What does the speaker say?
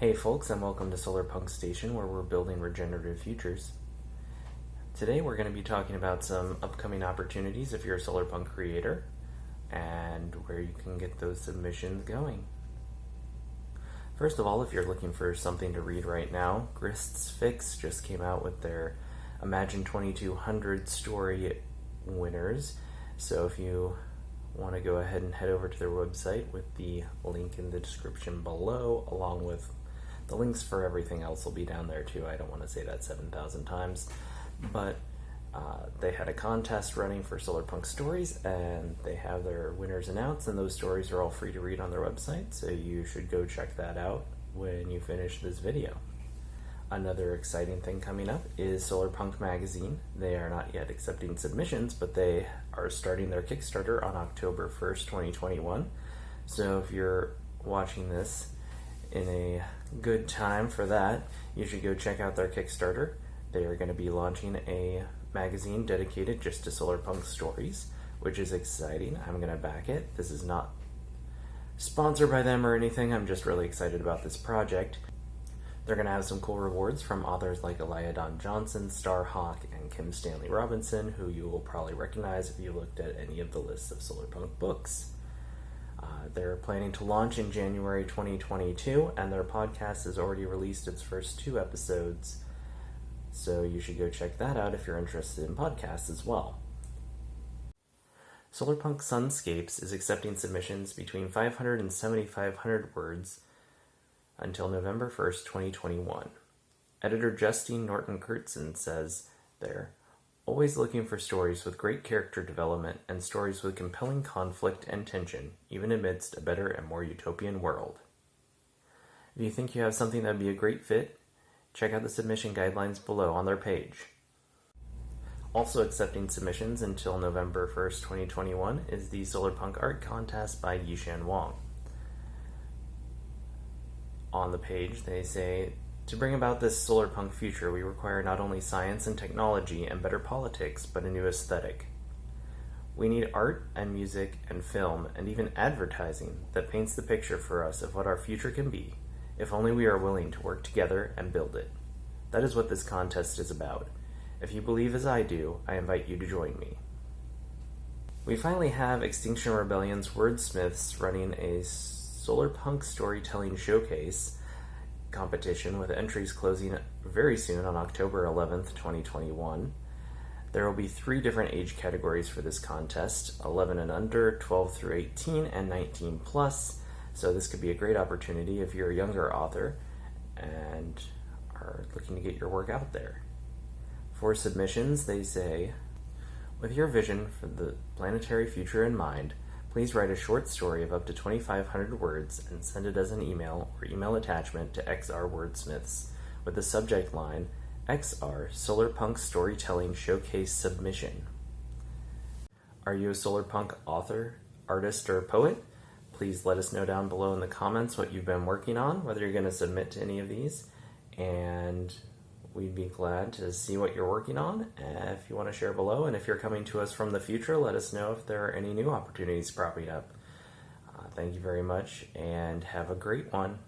Hey folks, and welcome to Solar Punk Station where we're building regenerative futures. Today we're going to be talking about some upcoming opportunities if you're a solar punk creator and where you can get those submissions going. First of all, if you're looking for something to read right now, Grist's Fix just came out with their Imagine 2200 story winners. So if you want to go ahead and head over to their website with the link in the description below, along with the links for everything else will be down there too. I don't want to say that 7,000 times, but uh, they had a contest running for Solar Punk Stories, and they have their winners announced, and those stories are all free to read on their website, so you should go check that out when you finish this video. Another exciting thing coming up is Solar Punk Magazine. They are not yet accepting submissions, but they are starting their Kickstarter on October 1st, 2021. So if you're watching this in a good time for that, you should go check out their Kickstarter. They are going to be launching a magazine dedicated just to solar punk stories, which is exciting. I'm going to back it. This is not sponsored by them or anything. I'm just really excited about this project. They're going to have some cool rewards from authors like Alaya Dawn Johnson, Starhawk, and Kim Stanley Robinson, who you will probably recognize if you looked at any of the lists of solar punk books. They're planning to launch in January 2022, and their podcast has already released its first two episodes. So you should go check that out if you're interested in podcasts as well. Solarpunk Sunscapes is accepting submissions between 500 and 7,500 words until November 1st, 2021. Editor Justine Norton Kertson says there, always looking for stories with great character development and stories with compelling conflict and tension, even amidst a better and more utopian world. If you think you have something that would be a great fit, check out the submission guidelines below on their page. Also accepting submissions until November 1st, 2021 is the Solar Punk Art Contest by Yishan Wong. On the page, they say to bring about this solar punk future, we require not only science and technology and better politics, but a new aesthetic. We need art and music and film and even advertising that paints the picture for us of what our future can be, if only we are willing to work together and build it. That is what this contest is about. If you believe as I do, I invite you to join me. We finally have Extinction Rebellion's wordsmiths running a solar punk storytelling showcase competition with entries closing very soon on October 11th, 2021. There will be three different age categories for this contest 11 and under, 12 through 18, and 19 plus. So, this could be a great opportunity if you're a younger author and are looking to get your work out there. For submissions, they say, with your vision for the planetary future in mind, Please write a short story of up to 2,500 words and send it as an email or email attachment to XR Wordsmiths with the subject line XR Solarpunk Storytelling Showcase Submission. Are you a solarpunk author, artist, or poet? Please let us know down below in the comments what you've been working on, whether you're going to submit to any of these, and we'd be glad to see what you're working on if you want to share below. And if you're coming to us from the future, let us know if there are any new opportunities cropping up. Uh, thank you very much and have a great one.